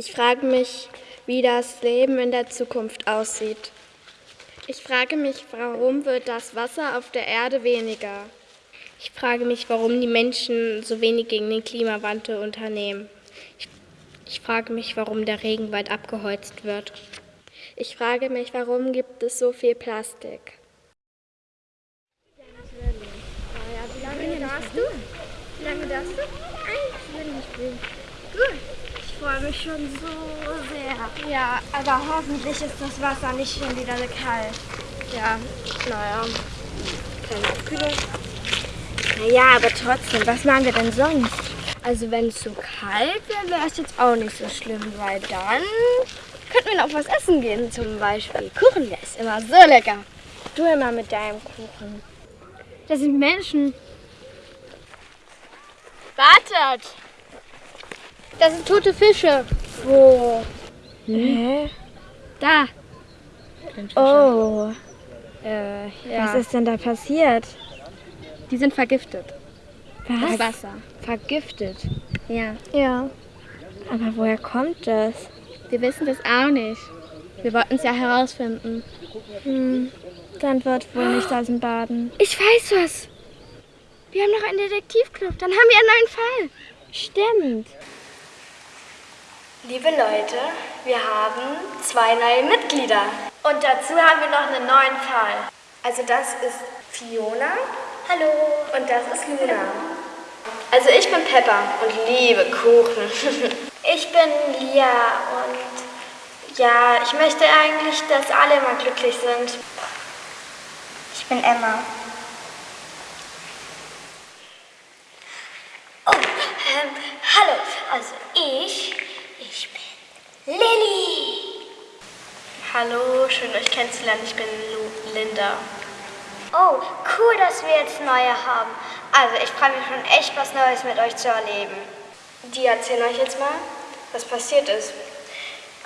Ich frage mich, wie das Leben in der Zukunft aussieht. Ich frage mich, warum wird das Wasser auf der Erde weniger? Ich frage mich, warum die Menschen so wenig gegen den Klimawandel unternehmen. Ich, ich frage mich, warum der Regenwald abgeholzt wird. Ich frage mich, warum gibt es so viel Plastik? Wie lange darfst du? Wie lange darfst du? Eins will ich spielen. Gut. Ich freue mich schon so sehr. Ja, aber hoffentlich ist das Wasser nicht schon wieder kalt. Ja, naja, keine Abkühlung. Naja, aber trotzdem, was machen wir denn sonst? Also wenn es so kalt wäre, wäre es jetzt auch nicht so schlimm, weil dann könnten wir noch was essen gehen, zum Beispiel. Kuchen, der ist immer so lecker. Du immer mit deinem Kuchen. Das sind Menschen. Wartet! Das sind tote Fische. Wo? Hä? Da. Oh. Äh, ja. Was ist denn da passiert? Die sind vergiftet. Was? Das Wasser. Vergiftet. Ja. Ja. Aber woher kommt das? Wir wissen das auch nicht. Wir wollten es ja herausfinden. Hm. Dann wird wohl nicht aus dem Baden. Ich weiß was. Wir haben noch einen Detektivclub. Dann haben wir einen neuen Fall. Stimmt. Liebe Leute, wir haben zwei neue Mitglieder. Und dazu haben wir noch einen neuen Fall. Also das ist Fiona. Hallo. Und das ist Luna. Also ich bin Pepper und liebe Kuchen. ich bin Lia und ja, ich möchte eigentlich, dass alle mal glücklich sind. Ich bin Emma. Oh, ähm, hallo. Also ich, Lilly. Hallo, schön euch kennenzulernen. Ich bin Lu Linda. Oh, cool, dass wir jetzt neue haben. Also ich freue mich schon echt, was Neues mit euch zu erleben. Die erzählen euch jetzt mal, was passiert ist.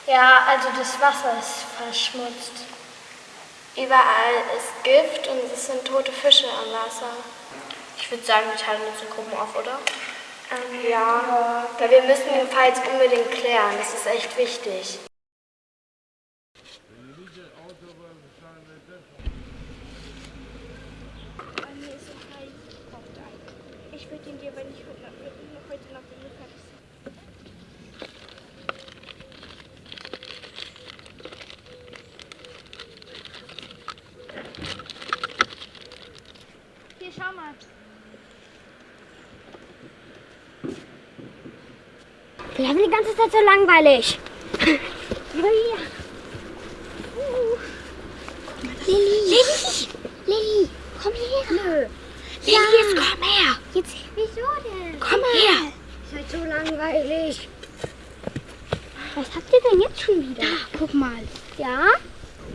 Ja, also das Wasser ist verschmutzt. Überall ist Gift und es sind tote Fische am Wasser. Ich würde sagen, wir teilen uns in Gruppen auf, oder? Ähm, ja, weil wir müssen den Fall jetzt unbedingt klären. Das ist echt wichtig. Ich würde ihn dir, wenn ich heute noch den fertig Hier, schau mal. Wir haben die ganze Zeit so langweilig. Lilly! Lilly! Lilly! Komm her! Nö. Lilly, jetzt komm her! Jetzt, wieso denn? Komm her! Ist halt so langweilig. Was habt ihr denn jetzt schon wieder? Da, guck mal. Ja?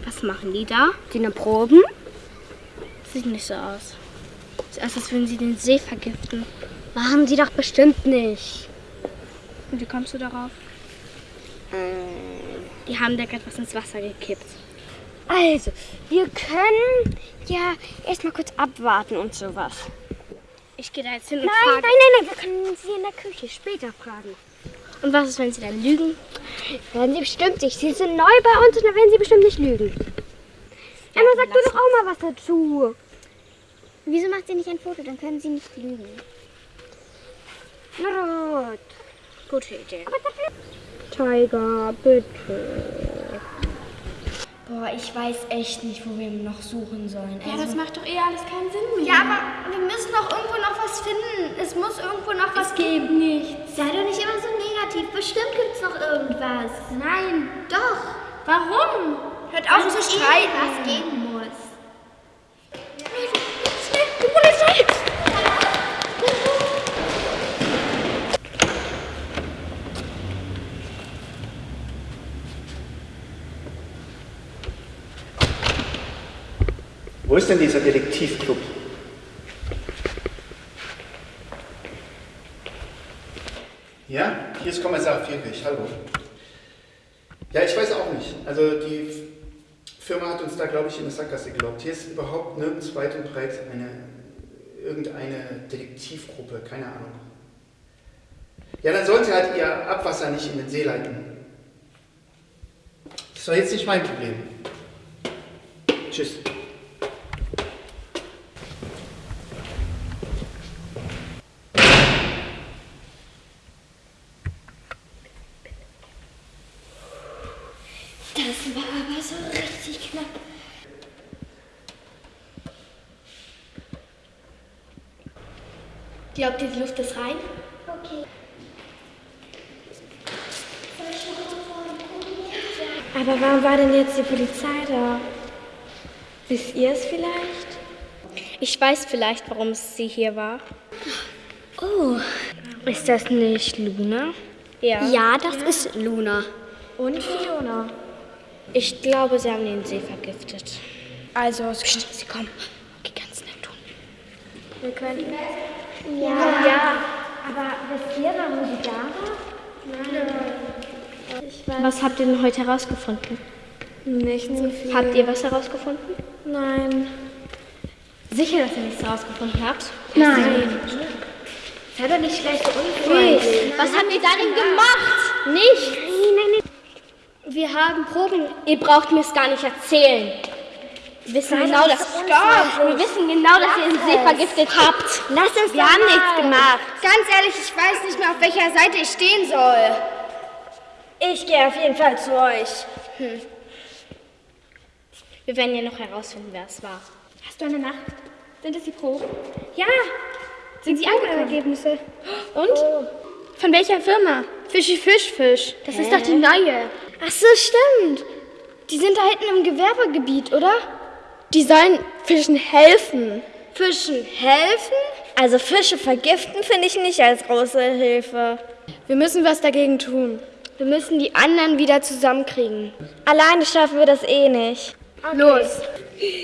Was machen die da? Die eine Proben? Sieht nicht so aus. Sieht aus, als würden sie den See vergiften. Machen sie doch bestimmt nicht. Und wie kommst du darauf? Die haben da gerade was ins Wasser gekippt. Also, wir können ja erstmal kurz abwarten und sowas. Ich gehe da jetzt hin und Nein, frage. nein, nein, nein, wir können sie in der Küche später fragen. Und was ist, wenn sie dann lügen? Werden sie bestimmt nicht. Sie sind neu bei uns und dann werden sie bestimmt nicht lügen. Emma, sag du doch auch mal was dazu. Wieso macht sie nicht ein Foto? Dann können sie nicht lügen. Na gut. Gute Idee. Tiger, bitte. Boah, ich weiß echt nicht, wo wir noch suchen sollen. Ja, das macht doch eh alles keinen Sinn mehr. Ja, aber wir müssen doch irgendwo noch was finden. Es muss irgendwo noch was geben. Gibt nichts. Sei doch nicht immer so negativ. Bestimmt gibt es noch irgendwas. Nein. Doch. Warum? Hört auf zu streiten. Was geben muss. Die Polizei! Wo ist denn dieser Detektivclub? Ja, hier ist Kommissar Vierwig, hallo. Ja, ich weiß auch nicht. Also die Firma hat uns da, glaube ich, in eine Sackgasse gelockt. Hier ist überhaupt nirgends weit und breit eine, irgendeine Detektivgruppe, keine Ahnung. Ja, dann sollen sie halt ihr Abwasser nicht in den See leiten. Das war jetzt nicht mein Problem. Tschüss. Das war aber so richtig knapp. Glaubt ihr, die Luft ist rein? Okay. Aber warum war denn jetzt die Polizei da? Wisst ihr es vielleicht? Ich weiß vielleicht, warum sie hier war. Oh, ist das nicht Luna? Ja. Ja, das ist Luna. Und Fiona. Ich glaube, sie haben den See vergiftet. Also, es Sie kommen. Okay, ganz nett tun. wir könnten. Ja. ja. Aber wisst ihr, warum sie da war? Was habt ihr denn heute herausgefunden? Nicht so viel. Habt ihr was herausgefunden? Nein. Sicher, dass ihr nichts herausgefunden habt? Nein. Sei doch nicht schlecht unfreundlich. Was habt ihr da denn gemacht? Nichts. Wir haben Proben. Ihr braucht mir es gar nicht erzählen. Wir wissen genau, dass Stopp. Wir wissen genau, dass ihr den See vergiftet habt. Lass uns Wir haben nichts gemacht. Ganz ehrlich, ich weiß nicht mehr, auf welcher Seite ich stehen soll. Ich gehe auf jeden Fall zu euch. Wir werden ja noch herausfinden, wer es war. Hast du eine Nacht? Sind es die Proben? Ja. Sind sie angekommen? Ergebnisse. Und? Von welcher Firma? Fischi Fisch Fisch. Das ist doch die neue. Ach so, stimmt. Die sind da hinten im Gewerbegebiet, oder? Die sollen Fischen helfen. Fischen helfen? Also Fische vergiften finde ich nicht als große Hilfe. Wir müssen was dagegen tun. Wir müssen die anderen wieder zusammenkriegen. Alleine schaffen wir das eh nicht. Los.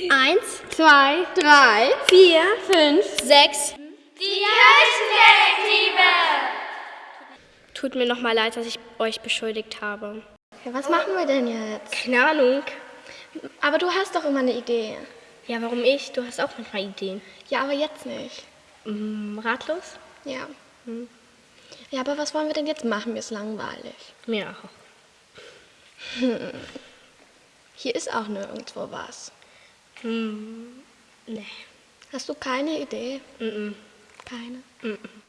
Eins, zwei, drei, vier, fünf, sechs. Die Kirchendetektive! Tut mir noch mal leid, dass ich euch beschuldigt habe. Ja, was machen wir denn jetzt? Keine Ahnung. Aber du hast doch immer eine Idee. Ja, warum ich? Du hast auch manchmal Ideen. Ja, aber jetzt nicht. Hm, ratlos? Ja. Ja, aber was wollen wir denn jetzt machen? Mir ist langweilig. Mir auch. Hier ist auch nirgendwo was. Hm, nee. Hast du keine Idee? Mm -mm. Keine? Mm -mm.